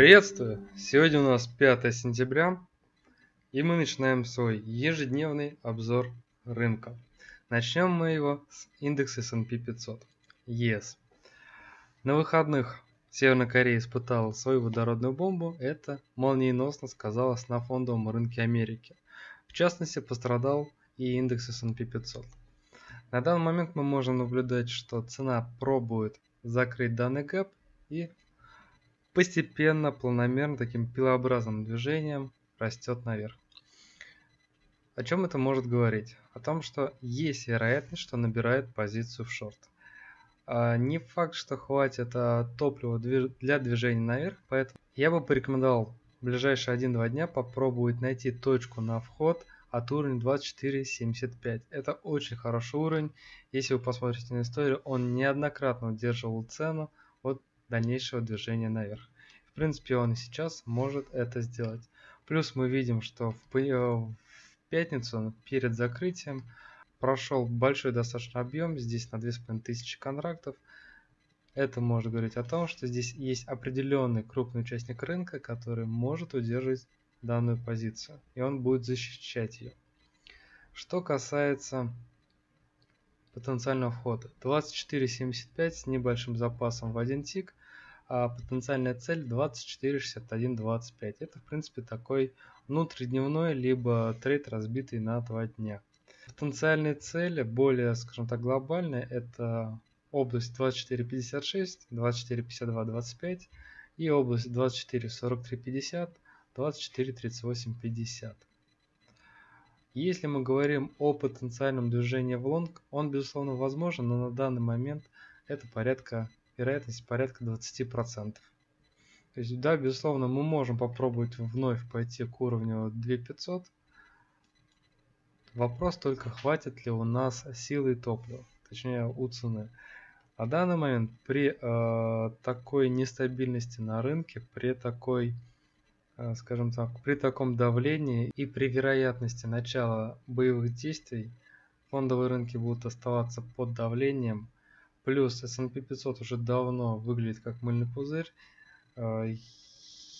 Приветствую! Сегодня у нас 5 сентября, и мы начинаем свой ежедневный обзор рынка. Начнем мы его с индекса S&P 500, ES. На выходных Северная Корея испытала свою водородную бомбу, это молниеносно сказалось на фондовом рынке Америки. В частности, пострадал и индекс S&P 500. На данный момент мы можем наблюдать, что цена пробует закрыть данный гэп и постепенно, планомерно, таким пилообразным движением растет наверх. О чем это может говорить? О том, что есть вероятность, что набирает позицию в шорт. А не факт, что хватит а, топлива для движения наверх, поэтому я бы порекомендовал в ближайшие 1-2 дня попробовать найти точку на вход от уровня 24.75. Это очень хороший уровень. Если вы посмотрите на историю, он неоднократно удерживал цену от дальнейшего движения наверх. В принципе, он и сейчас может это сделать. Плюс мы видим, что в, э, пятницу перед закрытием прошел большой достаточно объем, здесь на 2500 контрактов. Это может говорить о том, что здесь есть определенный крупный участник рынка, который может удерживать данную позицию, и он будет защищать ее. Что касается потенциального входа, 24.75 с небольшим запасом в один тик, а потенциальная цель 24.61.25. Это в принципе такой внутридневной, либо трейд разбитый на два дня. Потенциальные цели, более, скажем так, глобальные, это область 24.56, 24.52.25 и область 24.43.50, 24.38.50. Если мы говорим о потенциальном движении в лонг, он безусловно возможен, но на данный момент это порядка вероятность порядка 20%. То есть, да, безусловно, мы можем попробовать вновь пойти к уровню 2500. Вопрос только, хватит ли у нас силы топлива, точнее у цены. На данный момент при э, такой нестабильности на рынке, при такой, э, скажем так, при таком давлении и при вероятности начала боевых действий, фондовые рынки будут оставаться под давлением – Плюс S&P 500 уже давно выглядит как мыльный пузырь. Э,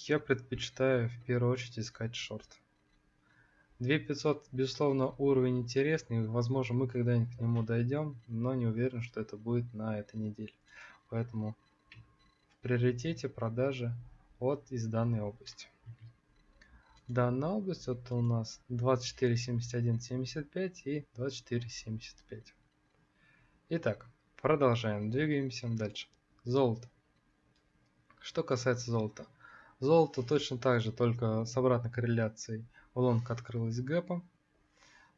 я предпочитаю в первую очередь искать шорт. 2500, безусловно, уровень интересный. Возможно, мы когда-нибудь к нему дойдем, но не уверен, что это будет на этой неделе. Поэтому в приоритете продажи от из данной области. Данная область это у нас 24.71.75 и 24.75. Итак, Продолжаем, двигаемся дальше. Золото. Что касается золота. Золото точно так же, только с обратной корреляцией. Лонг открылась гэпом.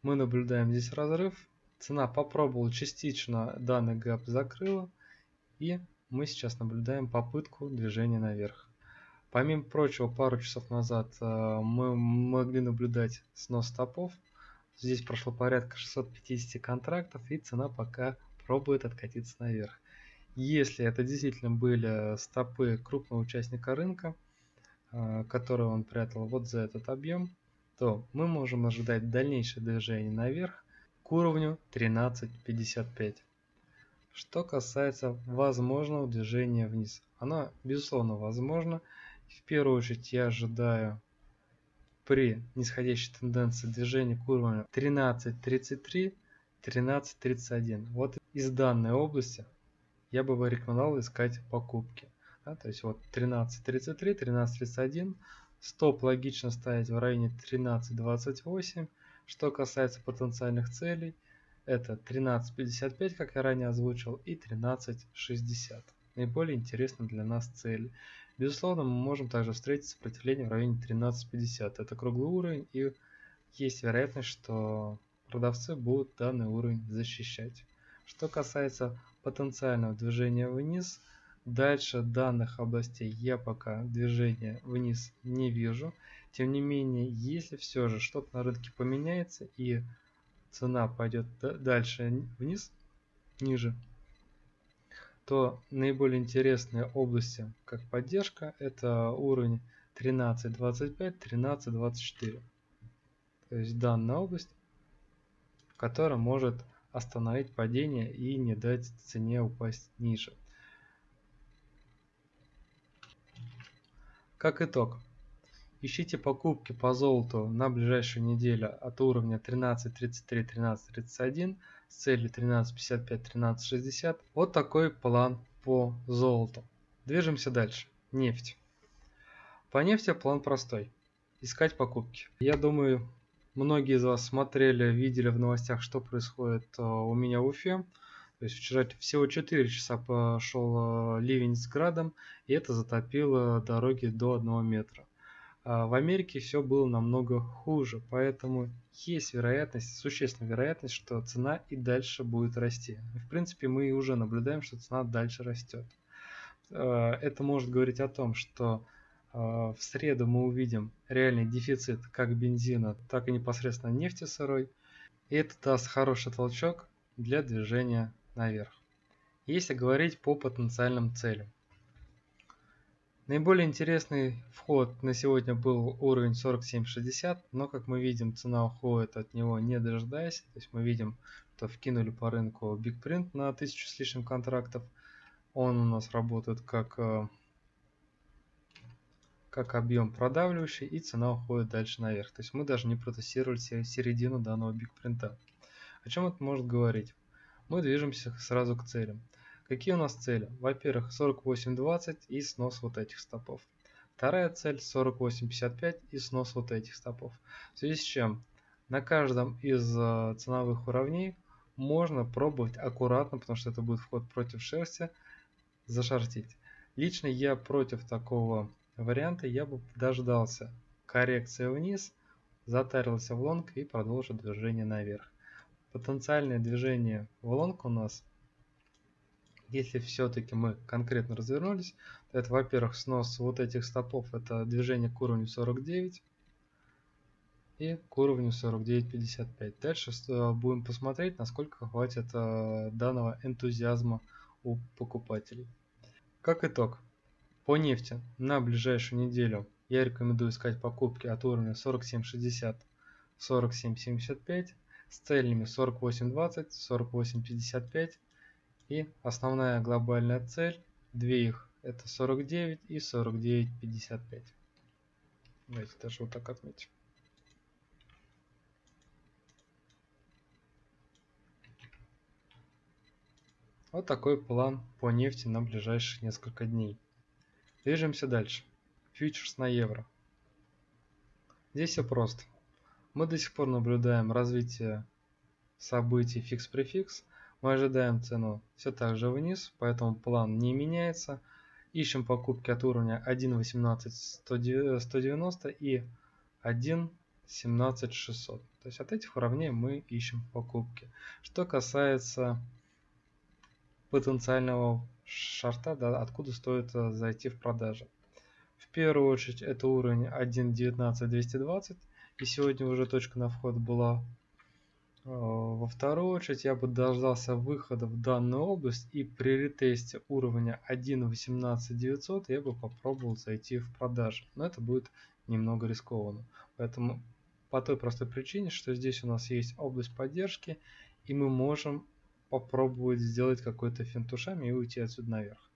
Мы наблюдаем здесь разрыв. Цена попробовала частично данный гэп закрыла. И мы сейчас наблюдаем попытку движения наверх. Помимо прочего, пару часов назад э, мы могли наблюдать снос стопов. Здесь прошло порядка 650 контрактов и цена пока пробует откатиться наверх. Если это действительно были стопы крупного участника рынка, а, который он прятал вот за этот объем, то мы можем ожидать дальнейшее движение наверх к уровню 13.55. Что касается возможного движения вниз, оно безусловно возможно. В первую очередь я ожидаю при нисходящей тенденции движения к уровню 13.33 13.31. Вот из данной области я бы рекомендовал искать покупки. Да, то есть вот 13.33, 13.31. Стоп логично ставить в районе 13.28. Что касается потенциальных целей, это 13.55, как я ранее озвучил, и 13.60. Наиболее интересны для нас цели. Безусловно, мы можем также встретить сопротивление в районе 13.50. Это круглый уровень и есть вероятность, что продавцы будут данный уровень защищать. Что касается потенциального движения вниз, дальше данных областей я пока движения вниз не вижу. Тем не менее, если все же что-то на рынке поменяется и цена пойдет дальше вниз, ниже, то наиболее интересные области как поддержка это уровень 13.25, 13.24. То есть данная область которая может остановить падение и не дать цене упасть ниже. Как итог, ищите покупки по золоту на ближайшую неделю от уровня 13.33, 13.31 с целью 13.55, 13.60. Вот такой план по золоту. Движемся дальше. Нефть. По нефти план простой. Искать покупки. Я думаю, многие из вас смотрели, видели в новостях, что происходит э, у меня в Уфе. То есть вчера всего 4 часа пошел э, ливень с градом, и это затопило дороги до 1 метра. А в Америке все было намного хуже, поэтому есть вероятность, существенная вероятность, что цена и дальше будет расти. В принципе, мы уже наблюдаем, что цена дальше растет. Э, это может говорить о том, что в среду мы увидим реальный дефицит как бензина, так и непосредственно нефти сырой. И это даст хороший толчок для движения наверх. Если говорить по потенциальным целям. Наиболее интересный вход на сегодня был уровень 47.60, но как мы видим цена уходит от него не дожидаясь. То есть мы видим, что вкинули по рынку Big Print на 1000 с лишним контрактов – он у нас работает как, э, как объем продавливающий и цена уходит дальше наверх. То есть мы даже не протестировали середину данного бигпринта. О чем это может говорить? Мы движемся сразу к целям. Какие у нас цели? Во-первых, 48.20 и снос вот этих стопов. Вторая цель 48.55 и снос вот этих стопов. В связи с чем на каждом из э, ценовых уровней можно пробовать аккуратно, потому что это будет вход против шерсти, зашортить. Лично я против такого варианта, я бы дождался коррекции вниз, затарился в лонг и продолжил движение наверх. Потенциальное движение в лонг у нас, если все-таки мы конкретно развернулись, то это, во-первых, снос вот этих стопов, это движение к уровню 49 и к уровню 49.55. Дальше будем посмотреть, насколько хватит э, данного энтузиазма у покупателей. Как итог, по нефти на ближайшую неделю я рекомендую искать покупки от уровня 47.60 47.75 с целями 48.20 48.55 и основная глобальная цель две их это 49 и 49.55 давайте даже вот так отметим. Вот такой план по нефти на ближайшие несколько дней. Движемся дальше. Фьючерс на евро. Здесь все просто. Мы до сих пор наблюдаем развитие событий фикс-префикс. Мы ожидаем цену все так же вниз, поэтому план не меняется. Ищем покупки от уровня 1.18.190 и 1.17.600. То есть от этих уровней мы ищем покупки. Что касается потенциального шарта, да, откуда стоит э, зайти в продажи. В первую очередь это уровень 1.19.220 и сегодня уже точка на вход была. Э, во вторую очередь я бы дождался выхода в данную область и при ретесте уровня 1.18.900 я бы попробовал зайти в продажи. Но это будет немного рискованно. Поэтому по той простой причине, что здесь у нас есть область поддержки и мы можем попробовать сделать какой-то финт ушами и уйти отсюда наверх.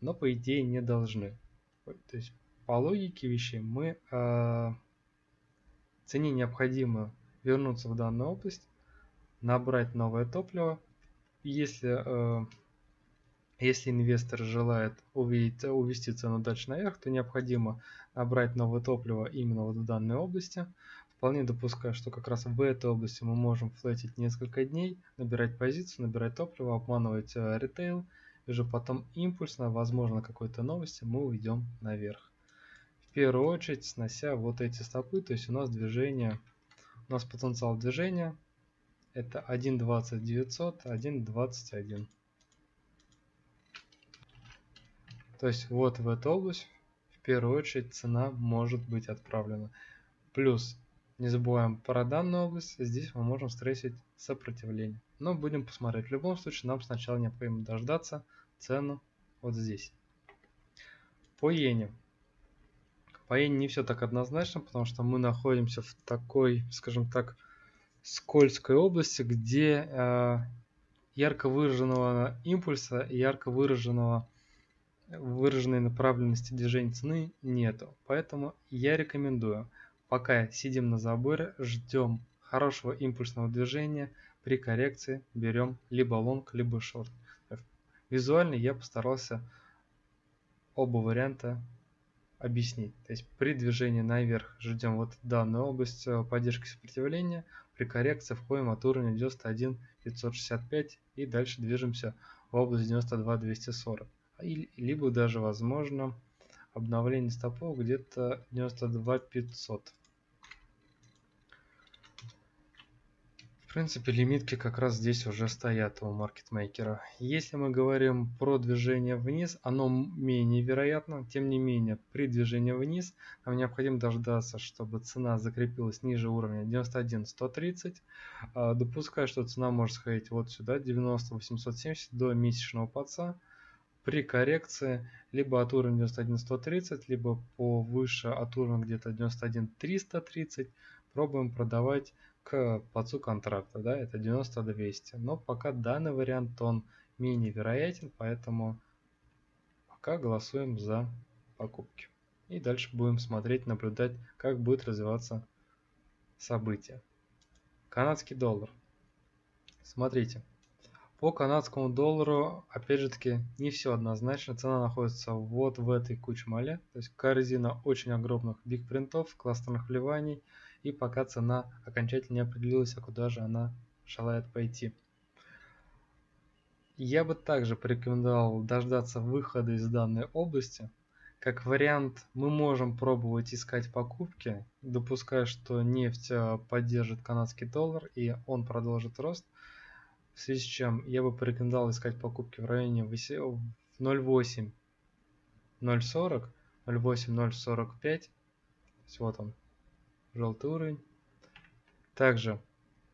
Но по идее не должны. То есть по логике вещей мы э, цене необходимо вернуться в данную область, набрать новое топливо. Если, э, если инвестор желает увидеть, увести цену дальше наверх, то необходимо набрать новое топливо именно вот в данной области. Вполне допускаю, что как раз в этой области мы можем флетить несколько дней, набирать позицию, набирать топливо, обманывать э, ритейл, и уже потом импульсно, возможно, какой-то новости мы уйдем наверх. В первую очередь снося вот эти стопы, то есть у нас движение, у нас потенциал движения это 1.20900, 1.21. То есть вот в эту область в первую очередь цена может быть отправлена. Плюс не забываем про данную область, здесь мы можем стрейсить сопротивление. Но будем посмотреть. В любом случае нам сначала необходимо дождаться цену вот здесь. По иене. По иене не все так однозначно, потому что мы находимся в такой, скажем так, скользкой области, где э, ярко выраженного импульса и ярко выраженного выраженной направленности движения цены нету. Поэтому я рекомендую, пока сидим на заборе, ждем хорошего импульсного движения, при коррекции берем либо лонг, либо шорт. Визуально я постарался оба варианта объяснить. То есть при движении наверх ждем вот данную область э, поддержки сопротивления, при коррекции входим от уровня 91 565 и дальше движемся в область 92 240. Либо даже возможно обновление стопов где-то 92 500. В принципе, лимитки как раз здесь уже стоят у маркетмейкера. Если мы говорим про движение вниз, оно менее вероятно. Тем не менее, при движении вниз нам необходимо дождаться, чтобы цена закрепилась ниже уровня 91-130. А, допускаю, что цена может сходить вот сюда, 90-870 до месячного подца. При коррекции либо от уровня 91-130, либо повыше от уровня где-то 91-330 пробуем продавать к плацу контракта, да, это 90-200. Но пока данный вариант, он менее вероятен, поэтому пока голосуем за покупки. И дальше будем смотреть, наблюдать, как будет развиваться событие. Канадский доллар. Смотрите, по канадскому доллару, опять же таки, не все однозначно. Цена находится вот в этой куче То есть корзина очень огромных биг-принтов, кластерных вливаний – и пока цена окончательно не определилась, а куда же она желает пойти. Я бы также порекомендовал дождаться выхода из данной области. Как вариант, мы можем пробовать искать покупки, допуская, что нефть э, поддержит канадский доллар и он продолжит рост. В связи с чем я бы порекомендовал искать покупки в районе 0.8, 0.40, 0.8, 0.45. Вот он, желтый уровень. Также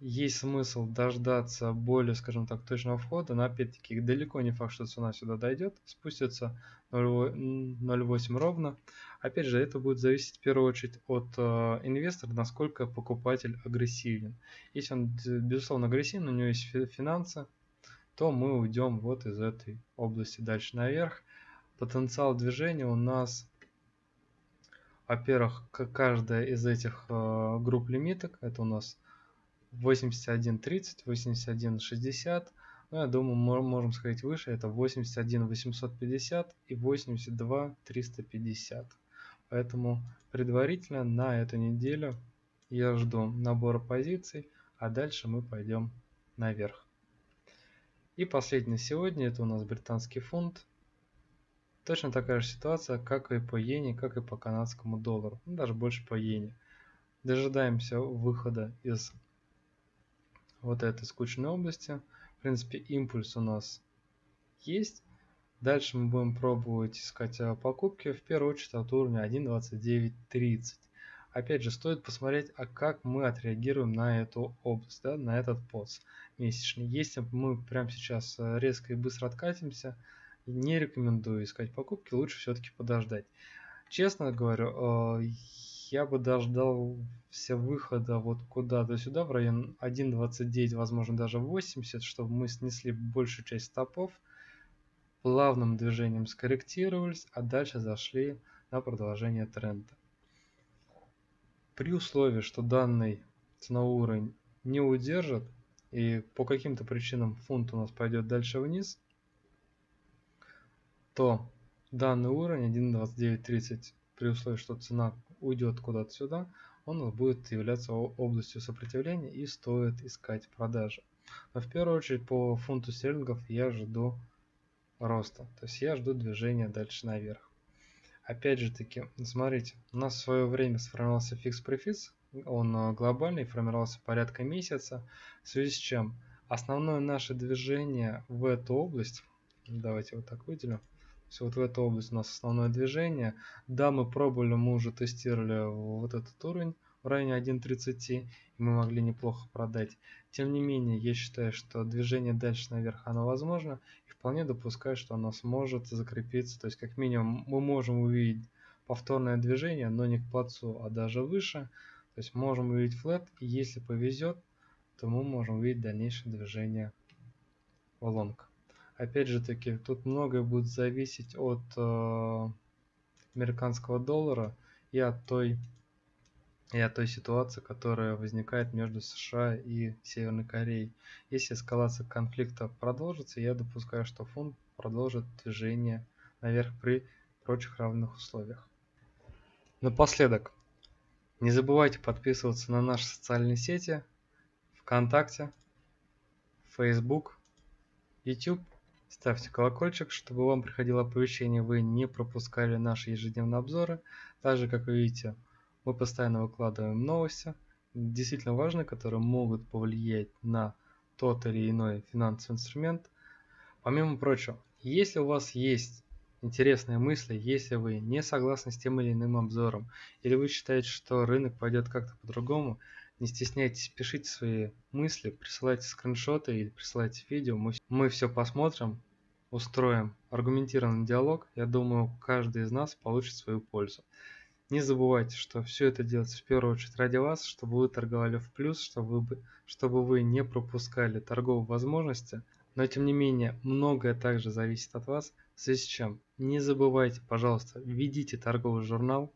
есть смысл дождаться более, скажем так, точного входа, но опять-таки далеко не факт, что цена сюда дойдет, спустится 0.8 ровно. Опять же, это будет зависеть в первую очередь от э, инвестора, насколько покупатель агрессивен. Если он, безусловно, агрессивен, у него есть финансы, то мы уйдем вот из этой области дальше наверх. Потенциал движения у нас во-первых, каждая из этих э, групп лимиток, это у нас 81.30, 81.60, ну, я думаю, мы можем сходить выше, это 81.850 и 82.350. Поэтому предварительно на эту неделю я жду набора позиций, а дальше мы пойдем наверх. И последний сегодня, это у нас британский фунт. Точно такая же ситуация, как и по иене, как и по канадскому доллару. Ну, даже больше по иене. Дожидаемся выхода из вот этой скучной области. В принципе, импульс у нас есть. Дальше мы будем пробовать искать покупки, в первую очередь от уровня 1.2930. Опять же, стоит посмотреть, а как мы отреагируем на эту область, да, на этот поц месячный. Если мы прямо сейчас а, резко и быстро откатимся, не рекомендую искать покупки, лучше все-таки подождать. Честно говорю, э, я бы дождал все выхода вот куда-то сюда, в район 1.29, возможно даже 80, чтобы мы снесли большую часть стопов, плавным движением скорректировались, а дальше зашли на продолжение тренда. При условии, что данный ценовой уровень не удержит и по каким-то причинам фунт у нас пойдет дальше вниз, то данный уровень 1.2930 при условии, что цена уйдет куда-то сюда, он будет являться областью сопротивления и стоит искать продажи. Но в первую очередь по фунту стерлингов я жду роста, то есть я жду движения дальше наверх. Опять же таки, смотрите, у нас в свое время сформировался фикс-префикс, он э, глобальный, формировался порядка месяца, в связи с чем основное наше движение в эту область, давайте вот так выделю, есть вот в эту область у нас основное движение. Да, мы пробовали, мы уже тестировали вот этот уровень в районе 1.30, и мы могли неплохо продать. Тем не менее, я считаю, что движение дальше наверх оно возможно, и вполне допускаю, что оно сможет закрепиться. То есть, как минимум, мы можем увидеть повторное движение, но не к плацу, а даже выше. То есть, можем увидеть флет, и если повезет, то мы можем увидеть дальнейшее движение в лонг. Опять же таки, тут многое будет зависеть от э, американского доллара и от той и от той ситуации, которая возникает между США и Северной Кореей. Если эскалация конфликта продолжится, я допускаю, что фунт продолжит движение наверх при прочих равных условиях. Напоследок, не забывайте подписываться на наши социальные сети ВКонтакте, Facebook, YouTube. Ставьте колокольчик, чтобы вам приходило оповещение, вы не пропускали наши ежедневные обзоры. Также, как вы видите, мы постоянно выкладываем новости, действительно важные, которые могут повлиять на тот или иной финансовый инструмент. Помимо прочего, если у вас есть интересные мысли, если вы не согласны с тем или иным обзором, или вы считаете, что рынок пойдет как-то по-другому, не стесняйтесь, пишите свои мысли, присылайте скриншоты или присылайте видео. Мы, мы все посмотрим, устроим аргументированный диалог. Я думаю, каждый из нас получит свою пользу. Не забывайте, что все это делается в первую очередь ради вас, чтобы вы торговали в плюс, чтобы вы, чтобы вы не пропускали торговые возможности. Но тем не менее, многое также зависит от вас, в связи с чем не забывайте, пожалуйста, введите торговый журнал,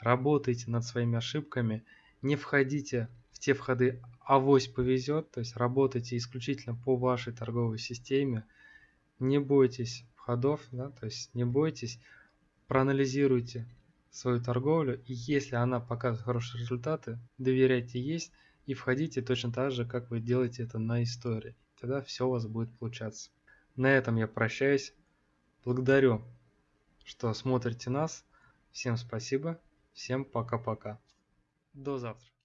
работайте над своими ошибками, не входите в те входы авось повезет, то есть работайте исключительно по вашей торговой системе, не бойтесь входов, да, то есть не бойтесь, проанализируйте свою торговлю, и если она показывает хорошие результаты, доверяйте есть и входите точно так же, как вы делаете это на истории. Тогда все у вас будет получаться. На этом я прощаюсь. Благодарю, что смотрите нас. Всем спасибо. Всем пока-пока. До завтра.